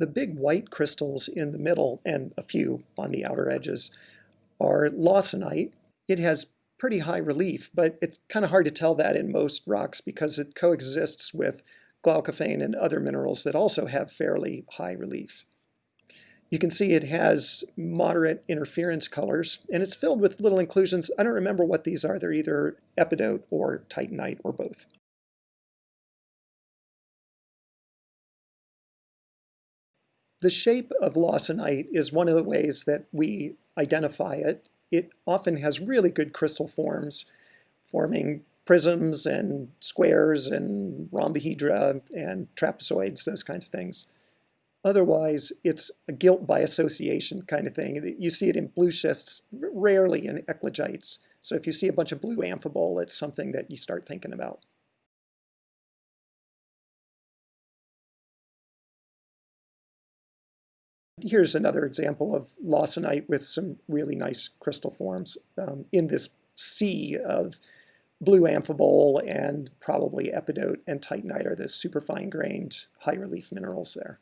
The big white crystals in the middle and a few on the outer edges are lawsonite. It has pretty high relief, but it's kind of hard to tell that in most rocks because it coexists with glaucophane and other minerals that also have fairly high relief. You can see it has moderate interference colors, and it's filled with little inclusions. I don't remember what these are. They're either epidote or titanite or both. The shape of lawsonite is one of the ways that we identify it. It often has really good crystal forms, forming prisms and squares and rhombohedra and trapezoids, those kinds of things. Otherwise, it's a guilt by association kind of thing. You see it in blue schists, rarely in eclogites. So if you see a bunch of blue amphibole, it's something that you start thinking about. Here's another example of lawsonite with some really nice crystal forms um, in this sea of blue amphibole and probably epidote and titanite are the superfine grained high relief minerals there.